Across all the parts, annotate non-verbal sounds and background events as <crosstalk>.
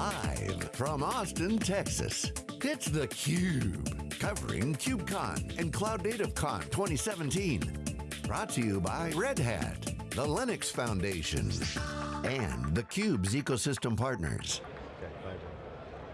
Live from Austin, Texas, it's theCUBE. Covering KubeCon and Cloud Native Con 2017. Brought to you by Red Hat, the Linux Foundation, and theCUBE's ecosystem partners.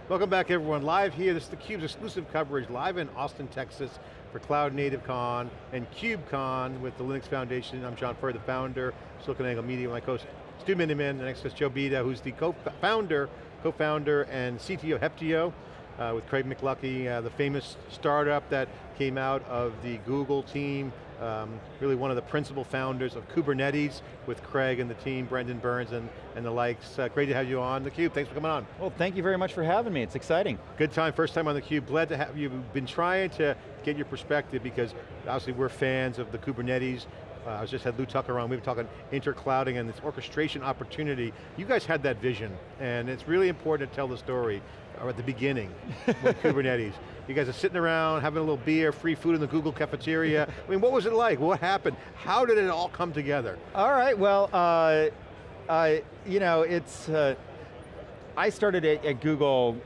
Welcome back everyone, live here, this is theCUBE's exclusive coverage, live in Austin, Texas, for Cloud Native Con and KubeCon with the Linux Foundation. I'm John Furrier, the founder, SiliconANGLE Media, my co-host Stu Miniman, and next to Joe Beda, who's the co-founder, co-founder and CTO of Heptio, uh, with Craig McLuckie, uh, the famous startup that came out of the Google team, um, really one of the principal founders of Kubernetes with Craig and the team, Brendan Burns and, and the likes. Uh, great to have you on theCUBE, thanks for coming on. Well, thank you very much for having me, it's exciting. Good time, first time on theCUBE. Glad to have you. Been trying to get your perspective because obviously we're fans of the Kubernetes. Uh, I just had Lew Tucker on, we were talking interclouding and this orchestration opportunity. You guys had that vision, and it's really important to tell the story or at the beginning with <laughs> Kubernetes. You guys are sitting around, having a little beer, free food in the Google cafeteria. I mean, what was it like? What happened? How did it all come together? All right, well, uh, uh, you know, it's, uh, I started at, at, Google,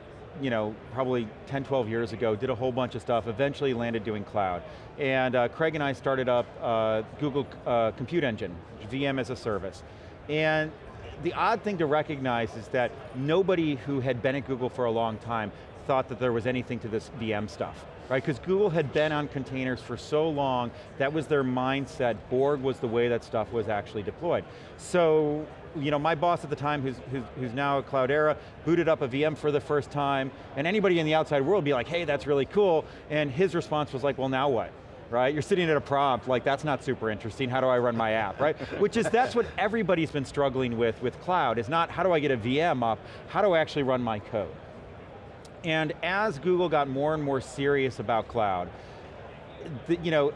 you know, probably 10, 12 years ago, did a whole bunch of stuff, eventually landed doing cloud. And uh, Craig and I started up uh, Google uh, Compute Engine, VM as a service. And the odd thing to recognize is that nobody who had been at Google for a long time thought that there was anything to this VM stuff, right? Because Google had been on containers for so long, that was their mindset, Borg was the way that stuff was actually deployed. So, you know, my boss at the time, who's, who's, who's now at Cloudera, booted up a VM for the first time, and anybody in the outside world be like, hey, that's really cool, and his response was like, well, now what? right? You're sitting at a prompt, like that's not super interesting, how do I run my app, right? <laughs> Which is, that's what everybody's been struggling with with cloud, is not how do I get a VM up, how do I actually run my code? And as Google got more and more serious about cloud, the, you know,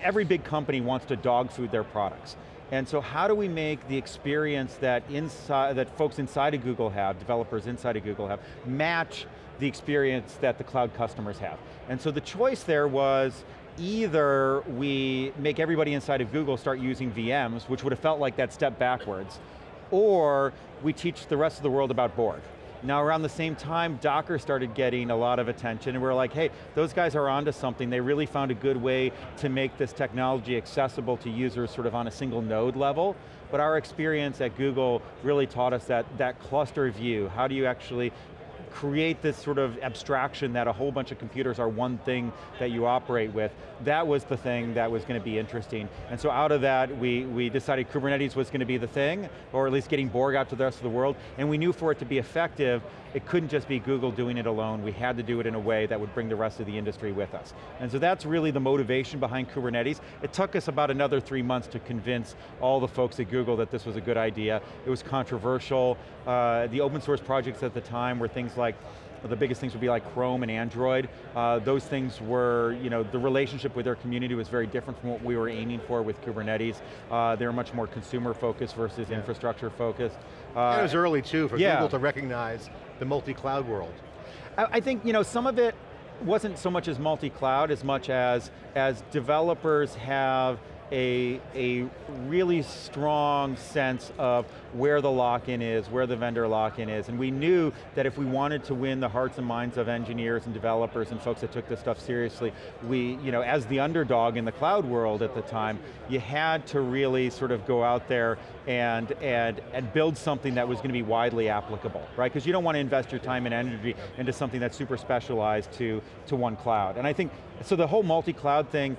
every big company wants to dog food their products. And so how do we make the experience that, inside, that folks inside of Google have, developers inside of Google have, match the experience that the cloud customers have? And so the choice there was, either we make everybody inside of Google start using VMs, which would have felt like that step backwards, or we teach the rest of the world about Borg. Now around the same time, Docker started getting a lot of attention and we're like, hey, those guys are onto something. They really found a good way to make this technology accessible to users sort of on a single node level. But our experience at Google really taught us that, that cluster view. How do you actually create this sort of abstraction that a whole bunch of computers are one thing that you operate with. That was the thing that was going to be interesting. And so out of that, we, we decided Kubernetes was going to be the thing, or at least getting Borg out to the rest of the world, and we knew for it to be effective, it couldn't just be Google doing it alone, we had to do it in a way that would bring the rest of the industry with us. And so that's really the motivation behind Kubernetes. It took us about another three months to convince all the folks at Google that this was a good idea. It was controversial. Uh, the open source projects at the time were things like the biggest things would be like Chrome and Android. Uh, those things were, you know, the relationship with their community was very different from what we were aiming for with Kubernetes. Uh, they were much more consumer focused versus yeah. infrastructure focused. Uh, it was early too for yeah. Google to recognize the multi-cloud world. I, I think, you know, some of it wasn't so much as multi-cloud as much as, as developers have a, a really strong sense of where the lock-in is, where the vendor lock-in is, and we knew that if we wanted to win the hearts and minds of engineers and developers and folks that took this stuff seriously, we, you know, as the underdog in the cloud world at the time, you had to really sort of go out there and, and, and build something that was going to be widely applicable, right? Because you don't want to invest your time and energy into something that's super specialized to, to one cloud. And I think, so the whole multi-cloud thing,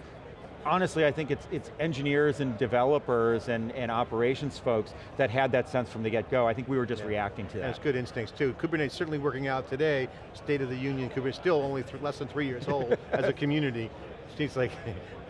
honestly, I think it's, it's engineers and developers and, and operations folks that had that sense from the get-go. I think we were just yeah. reacting to that. And it's good instincts too. Kubernetes certainly working out today, State of the Union, Kubernetes still only less than three years old <laughs> as a community. Seems like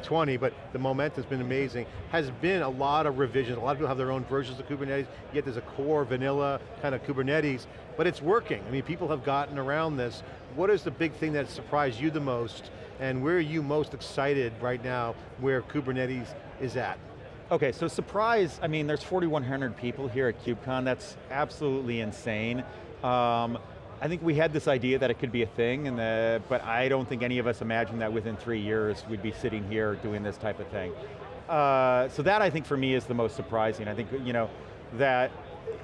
20, but the momentum's been amazing. Has been a lot of revisions. A lot of people have their own versions of Kubernetes, yet there's a core vanilla kind of Kubernetes, but it's working. I mean, people have gotten around this. What is the big thing that surprised you the most and where are you most excited right now where Kubernetes is at? Okay, so surprise, I mean, there's 4,100 people here at KubeCon, that's absolutely insane. Um, I think we had this idea that it could be a thing, and the, but I don't think any of us imagined that within three years we'd be sitting here doing this type of thing. Uh, so that I think for me is the most surprising. I think, you know, that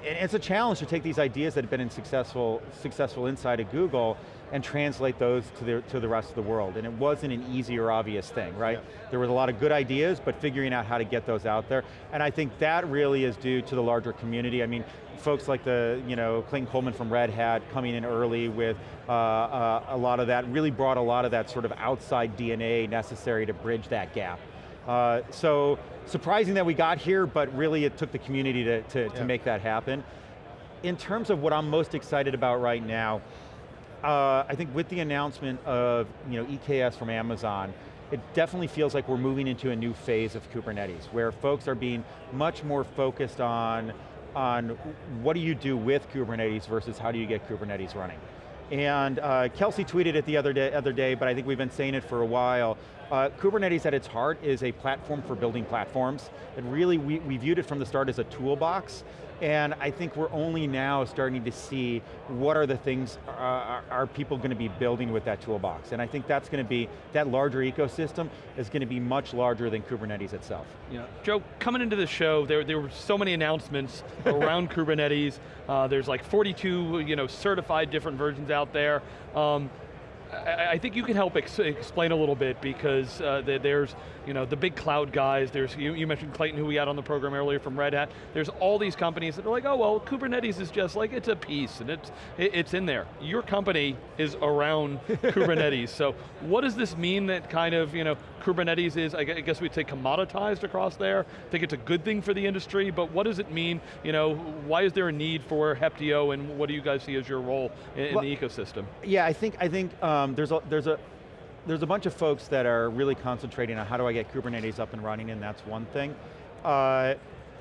it's a challenge to take these ideas that have been in successful, successful inside of Google and translate those to the, to the rest of the world. And it wasn't an easy or obvious thing, right? Yeah. There was a lot of good ideas, but figuring out how to get those out there. And I think that really is due to the larger community. I mean, folks like the, you know, Clayton Coleman from Red Hat coming in early with uh, uh, a lot of that, really brought a lot of that sort of outside DNA necessary to bridge that gap. Uh, so, surprising that we got here, but really it took the community to, to, yeah. to make that happen. In terms of what I'm most excited about right now, uh, I think with the announcement of you know, EKS from Amazon, it definitely feels like we're moving into a new phase of Kubernetes, where folks are being much more focused on, on what do you do with Kubernetes versus how do you get Kubernetes running. And uh, Kelsey tweeted it the other day, other day, but I think we've been saying it for a while. Uh, Kubernetes at its heart is a platform for building platforms. And really, we, we viewed it from the start as a toolbox and I think we're only now starting to see what are the things uh, are, are people going to be building with that toolbox. And I think that's going to be, that larger ecosystem is going to be much larger than Kubernetes itself. Yeah. Joe, coming into the show, there, there were so many announcements <laughs> around Kubernetes. Uh, there's like 42 you know, certified different versions out there. Um, I, think you can help ex explain a little bit because uh, there's you know, the big cloud guys, there's, you, you, mentioned Clayton who we had on the program earlier from Red Hat, there's all these companies that are like, oh well, Kubernetes is just like, it's a piece and it's, it's in there. Your company is around <laughs> Kubernetes, so what does this mean that kind of, you know, Kubernetes is, I guess we'd say commoditized across there? I think it's a good thing for the industry, but what does it mean, you know, why is there a need for Heptio and what do you guys see as your role in, well, in the ecosystem? Yeah, I think, I think um, there's, a, there's a, there's a bunch of folks that are really concentrating on how do I get Kubernetes up and running, and that's one thing. Uh,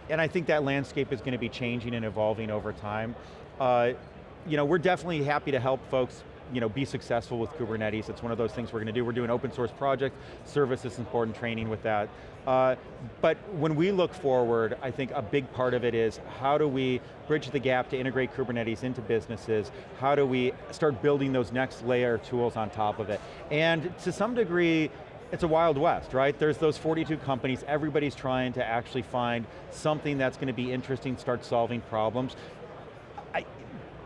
and I think that landscape is going to be changing and evolving over time. Uh, you know, we're definitely happy to help folks you know, be successful with Kubernetes. It's one of those things we're going to do. We're doing open source project, service is important, training with that. Uh, but when we look forward, I think a big part of it is how do we bridge the gap to integrate Kubernetes into businesses? How do we start building those next layer tools on top of it? And to some degree, it's a wild west, right? There's those 42 companies, everybody's trying to actually find something that's going to be interesting, start solving problems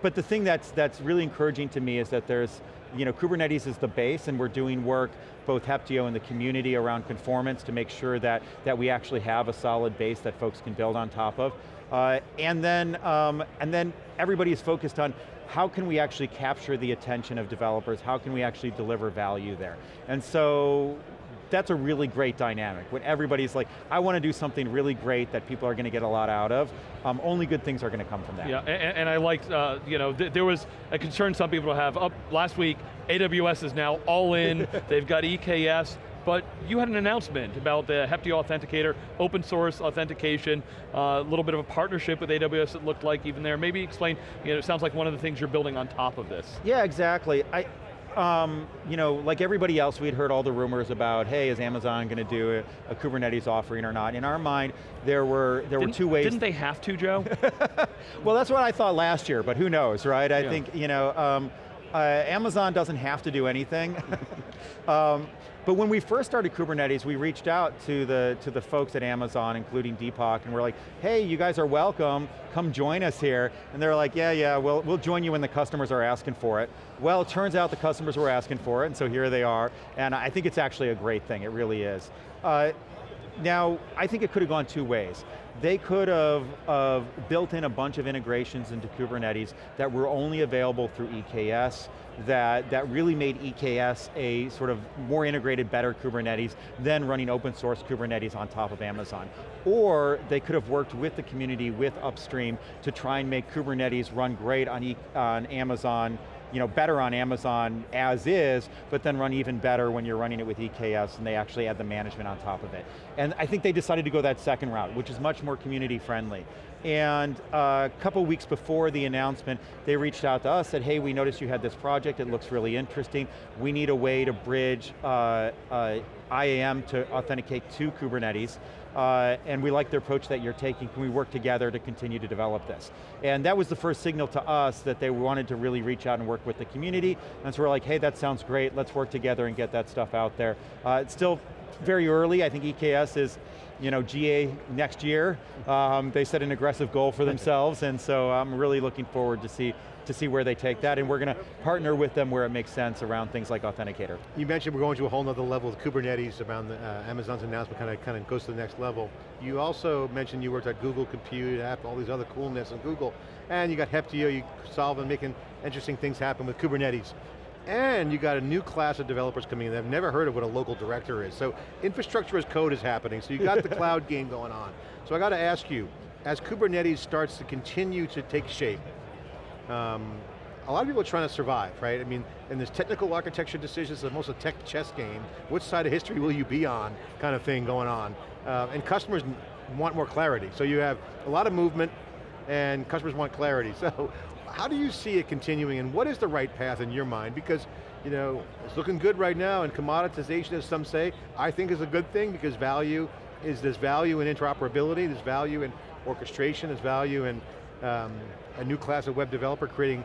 but the thing that's, that's really encouraging to me is that there's, you know, Kubernetes is the base and we're doing work, both Heptio and the community around conformance to make sure that, that we actually have a solid base that folks can build on top of. Uh, and, then, um, and then everybody is focused on how can we actually capture the attention of developers, how can we actually deliver value there? And so that's a really great dynamic. When everybody's like, I want to do something really great that people are going to get a lot out of, um, only good things are going to come from that. Yeah, and, and I liked, uh, you know, th there was a concern some people have. Up last week, AWS is now all in, <laughs> they've got EKS, but you had an announcement about the Heptio Authenticator, open source authentication, a uh, little bit of a partnership with AWS it looked like even there. Maybe explain, you know, it sounds like one of the things you're building on top of this. Yeah, exactly. I, um, you know, like everybody else, we'd heard all the rumors about, hey, is Amazon going to do a, a, Kubernetes offering or not? In our mind, there were there didn't, were two ways. Didn't they have to, Joe? <laughs> well, that's what I thought last year, but who knows, right? I yeah. think, you know, um, uh, Amazon doesn't have to do anything. <laughs> um, but when we first started Kubernetes, we reached out to the, to the folks at Amazon, including Deepak, and we're like, hey, you guys are welcome, come join us here. And they're like, yeah, yeah, we'll, we'll join you when the customers are asking for it. Well, it turns out the customers were asking for it, and so here they are. And I think it's actually a great thing, it really is. Uh, now, I think it could have gone two ways. They could have built in a bunch of integrations into Kubernetes that were only available through EKS, that, that really made EKS a sort of more integrated, better Kubernetes than running open source Kubernetes on top of Amazon. Or they could have worked with the community, with upstream, to try and make Kubernetes run great on, e on Amazon you know, better on Amazon as is, but then run even better when you're running it with EKS and they actually add the management on top of it. And I think they decided to go that second route, which is much more community friendly. And uh, a couple weeks before the announcement, they reached out to us, said, hey, we noticed you had this project, it looks really interesting. We need a way to bridge uh, uh, IAM to authenticate to Kubernetes. Uh, and we like the approach that you're taking, can we work together to continue to develop this? And that was the first signal to us that they wanted to really reach out and work with the community, and so we're like, hey, that sounds great, let's work together and get that stuff out there. Uh, it's still very early, I think EKS is you know, GA next year. Um, they set an aggressive goal for themselves, and so I'm really looking forward to see to see where they take that, and we're going to partner with them where it makes sense around things like Authenticator. You mentioned we're going to a whole nother level with Kubernetes around the, uh, Amazon's announcement kind of, kind of goes to the next level. You also mentioned you worked at Google Compute, App, all these other coolness in Google, and you got Heptio, you solving, making interesting things happen with Kubernetes. And you got a new class of developers coming in that have never heard of what a local director is. So infrastructure as code is happening, so you got the <laughs> cloud game going on. So I got to ask you, as Kubernetes starts to continue to take shape, um, a lot of people are trying to survive, right? I mean, and there's technical architecture decisions, it's almost a tech chess game. Which side of history will you be on, kind of thing going on. Uh, and customers want more clarity. So you have a lot of movement, and customers want clarity. <laughs> So how do you see it continuing, and what is the right path in your mind? Because you know, it's looking good right now, and commoditization, as some say, I think is a good thing, because value is, there's value in interoperability, there's value in orchestration, there's value in um, a new class of web developer creating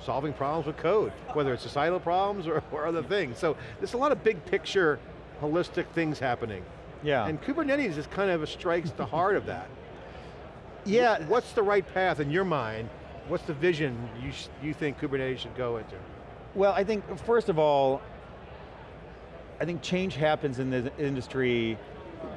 solving problems with code, whether it's societal problems or, or other things. So there's a lot of big picture, holistic things happening. Yeah. And Kubernetes is kind of strikes the heart of that. <laughs> Yeah. What's the right path in your mind? What's the vision you, you think Kubernetes should go into? Well, I think, first of all, I think change happens in the industry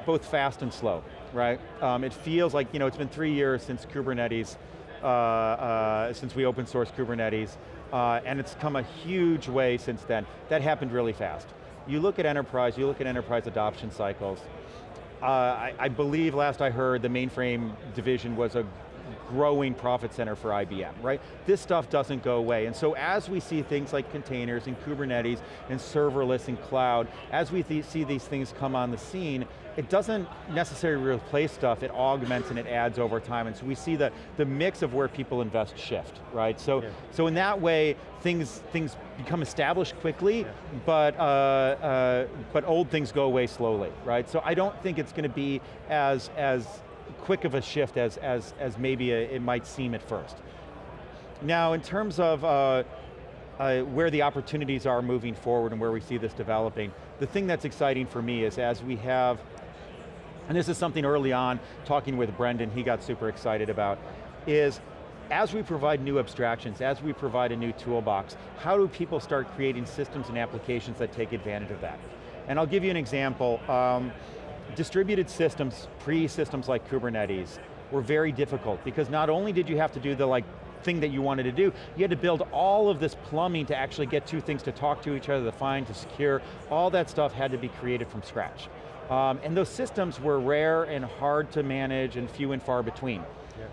both fast and slow, right? Um, it feels like, you know, it's been three years since Kubernetes uh, uh, since we open sourced Kubernetes, uh, and it's come a huge way since then. That happened really fast. You look at enterprise, you look at enterprise adoption cycles, uh, I, I, believe last I heard the mainframe division was a growing profit center for IBM, right? This stuff doesn't go away, and so as we see things like containers and Kubernetes and serverless and cloud, as we th see these things come on the scene, it doesn't necessarily replace stuff, it augments and it adds over time, and so we see the, the mix of where people invest shift, right? So, yeah. so in that way, things, things become established quickly, yeah. but, uh, uh, but old things go away slowly, right? So I don't think it's going to be as, as quick of a shift as, as, as maybe a, it might seem at first. Now, in terms of uh, uh, where the opportunities are moving forward and where we see this developing, the thing that's exciting for me is as we have and this is something early on, talking with Brendan, he got super excited about, is as we provide new abstractions, as we provide a new toolbox, how do people start creating systems and applications that take advantage of that? And I'll give you an example. Um, distributed systems, pre-systems like Kubernetes, were very difficult because not only did you have to do the like thing that you wanted to do, you had to build all of this plumbing to actually get two things to talk to each other, to find, to secure, all that stuff had to be created from scratch. Um, and those systems were rare and hard to manage and few and far between. Yeah.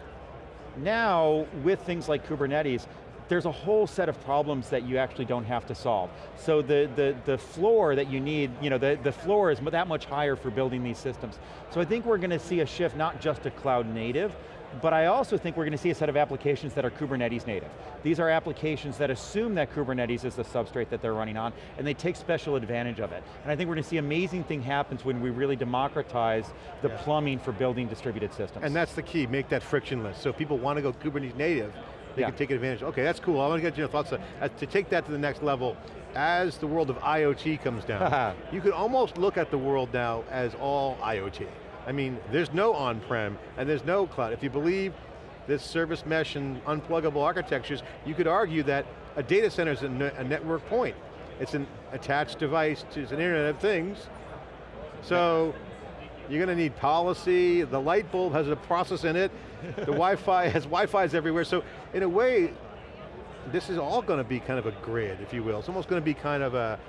Now, with things like Kubernetes, there's a whole set of problems that you actually don't have to solve. So the, the, the floor that you need, you know, the, the floor is that much higher for building these systems. So I think we're going to see a shift not just to cloud native, but I also think we're going to see a set of applications that are Kubernetes native. These are applications that assume that Kubernetes is the substrate that they're running on, and they take special advantage of it. And I think we're going to see amazing thing happens when we really democratize the yeah. plumbing for building distributed systems. And that's the key, make that frictionless. So if people want to go Kubernetes native, they yeah. can take advantage. Okay, that's cool. I want to get your thoughts. Uh, to take that to the next level, as the world of IoT comes down, <laughs> you could almost look at the world now as all IoT. I mean, there's no on-prem and there's no cloud. If you believe this service mesh and unpluggable architectures, you could argue that a data center is a, a network point. It's an attached device to an Internet of Things. So you're going to need policy, the light bulb has a process in it, the <laughs> Wi-Fi has Wi-Fi's everywhere, so in a way, this is all going to be kind of a grid, if you will. It's almost going to be kind of a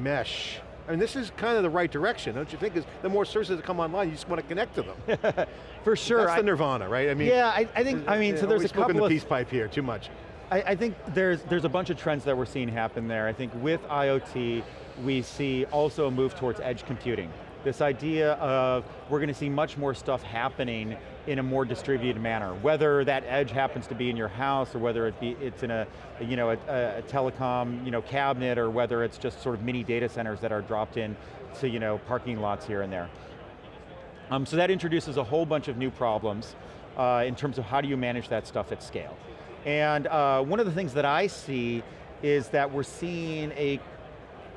mesh I mean, this is kind of the right direction, don't you think? Because the more services that come online, you just want to connect to them. <laughs> For sure. That's the nirvana, right? I mean, yeah, I, I think. I mean, so there's a couple of- the of peace pipe here too much. I, I, think there's there's a bunch of trends that we're seeing happen there. I think with IoT, we see also a move towards edge computing. This idea of we're going to see much more stuff happening in a more distributed manner. Whether that edge happens to be in your house or whether it be, it's in a, you know, a, a, telecom you know, cabinet or whether it's just sort of mini data centers that are dropped in to you know, parking lots here and there. Um, so that introduces a whole bunch of new problems uh, in terms of how do you manage that stuff at scale. And uh, one of the things that I see is that we're seeing a,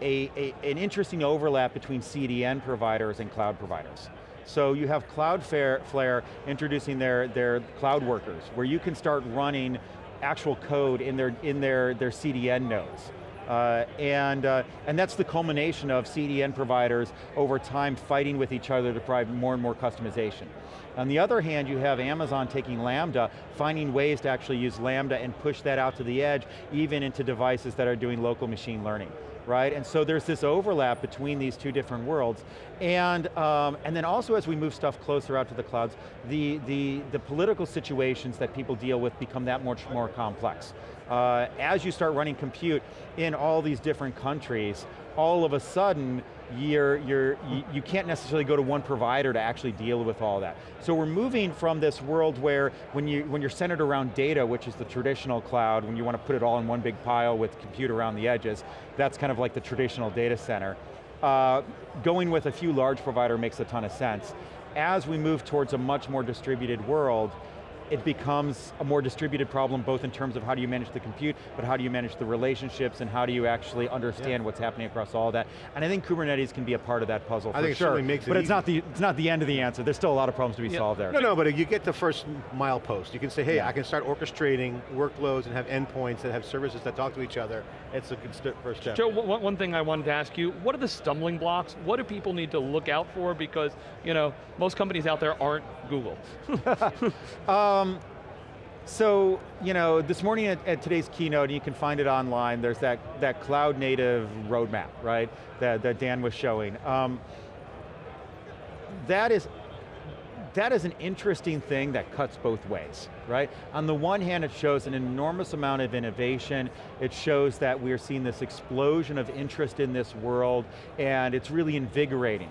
a, a, an interesting overlap between CDN providers and cloud providers. So you have Cloudflare introducing their, their cloud workers, where you can start running actual code in their, in their, their CDN nodes. Uh, and, uh, and that's the culmination of CDN providers over time fighting with each other to provide more and more customization. On the other hand, you have Amazon taking Lambda, finding ways to actually use Lambda and push that out to the edge, even into devices that are doing local machine learning right? And so there's this overlap between these two different worlds. And, um, and then also as we move stuff closer out to the clouds, the, the, the political situations that people deal with become that much more complex. Uh, as you start running compute in all these different countries, all of a sudden, you're, you're, you, can't necessarily go to one provider to actually deal with all that. So we're moving from this world where when, you, when you're centered around data, which is the traditional cloud, when you want to put it all in one big pile with compute around the edges, that's kind of like the traditional data center. Uh, going with a few large provider makes a ton of sense. As we move towards a much more distributed world, it becomes a more distributed problem both in terms of how do you manage the compute, but how do you manage the relationships and how do you actually understand yeah. what's happening across all that. And I think Kubernetes can be a part of that puzzle I think sure. It makes it but easy. it's not, the, it's not the end of the answer. There's still a lot of problems to be yeah. solved there. No, no, but you get the first milepost. You can say, hey, yeah. I can start orchestrating workloads and have endpoints that have services that talk to each other. It's a good first step. Joe, one, one thing I wanted to ask you, what are the stumbling blocks? What do people need to look out for? Because, you know, most companies out there aren't Google. <laughs> <laughs> Um, um, so, you know, this morning at, at, today's keynote, and you can find it online, there's that, that cloud native roadmap, right, that, that Dan was showing. Um, that is that is an interesting thing that cuts both ways, right? On the one hand, it shows an enormous amount of innovation. It shows that we're seeing this explosion of interest in this world, and it's really invigorating.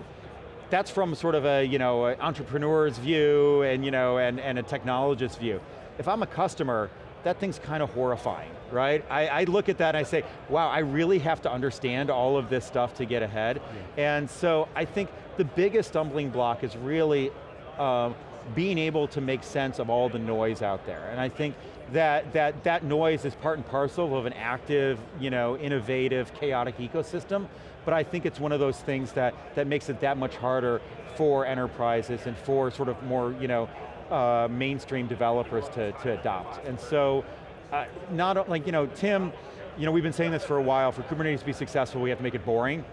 That's from sort of a, you know, entrepreneur's view and, you know, and, and a technologist's view if I'm a customer, that thing's kind of horrifying, right? I, I, look at that and I say, wow, I really have to understand all of this stuff to get ahead. Yeah. And so I think the biggest stumbling block is really um, being able to make sense of all the noise out there. And I think that, that that noise is part and parcel of an active, you know, innovative, chaotic ecosystem, but I think it's one of those things that, that makes it that much harder for enterprises and for sort of more, you know, uh, mainstream developers to, to adopt. And so, uh, not like, you know, Tim, you know, we've been saying this for a while, for Kubernetes to be successful, we have to make it boring,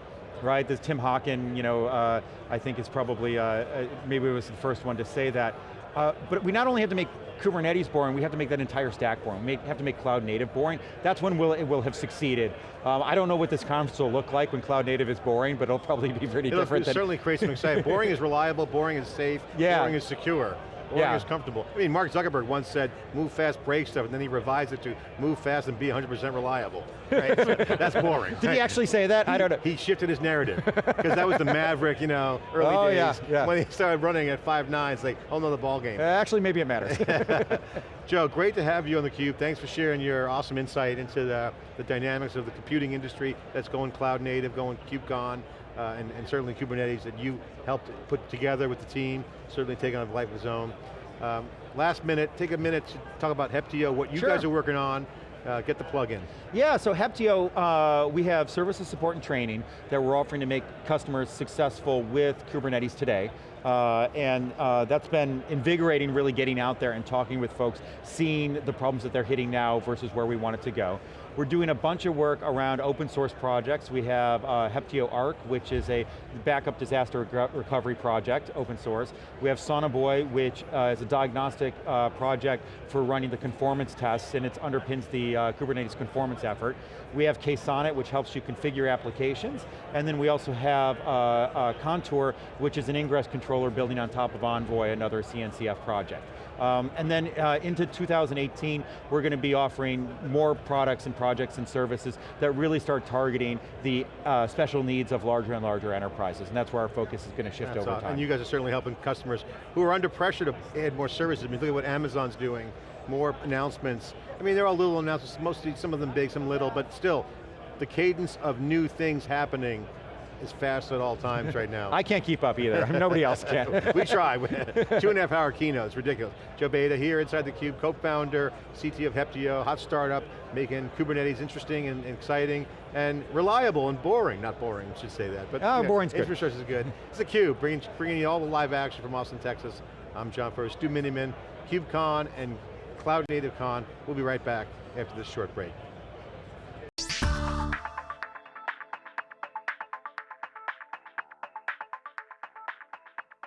right? This Tim Hockin, you know, uh, I think is probably, uh, uh, maybe it was the first one to say that. Uh, but we not only have to make Kubernetes boring, we have to make that entire stack boring. We have to make cloud native boring. That's when we'll, it will have succeeded. Um, I don't know what this conference will look like when cloud native is boring, but it'll probably be pretty it'll different. It'll certainly create some excitement. boring is reliable, boring is safe, <laughs> yeah. boring is secure yeah. comfortable. I mean, Mark Zuckerberg once said, move fast, break stuff, and then he revised it to move fast and be 100% reliable. Right? <laughs> that's boring. Did right? he actually say that? He, I don't know. He shifted his narrative, because that was the maverick, you know, early oh, days. Yeah, yeah. When he started running at five nine, it's like, oh no, the ball game. Uh, actually, maybe it matters. <laughs> Joe, great to have you on theCUBE. Thanks for sharing your awesome insight into the, the dynamics of the computing industry that's going cloud native, going KubeCon uh, and, and, certainly Kubernetes that you helped put together with the team, certainly taking on a life of its own. Um, last minute, take a minute to talk about Heptio, what you sure. guys are working on, uh, get the plug in. Yeah, so Heptio, uh, we have services support and training that we're offering to make customers successful with Kubernetes today. Uh, and uh, that's been invigorating really getting out there and talking with folks, seeing the problems that they're hitting now versus where we want it to go. We're doing a bunch of work around open source projects. We have uh, Heptio Arc, which is a backup disaster recovery project, open source. We have Sonobuoy, which uh, is a diagnostic uh, project for running the conformance tests, and it underpins the uh, Kubernetes conformance effort. We have KSonnet, which helps you configure applications, and then we also have uh, uh, Contour, which is an ingress controller building on top of Envoy, another CNCF project. Um, and then uh, into 2018, we're going to be offering more products and projects and services that really start targeting the uh, special needs of larger and larger enterprises, and that's where our focus is going to shift that's over time. And you guys are certainly helping customers who are under pressure to add more services. I mean, look at what Amazon's doing, more announcements. I mean, they're all little announcements, mostly some of them big, some little, but still, the cadence of new things happening is fast at all times right now. <laughs> I can't keep up either, <laughs> nobody else can. <laughs> we try, two and a half hour keynotes, ridiculous. Joe Beda here inside theCUBE, co-founder, CTO of Heptio, hot startup, making Kubernetes interesting and, and exciting, and reliable and boring, not boring, I should say that. But Oh, you know, boring's good. Infrastructure is good. It's theCUBE, bringing, bringing you all the live action from Austin, Texas. I'm John Furrier, Stu Miniman, KubeCon and Cloud Native Con. We'll be right back after this short break.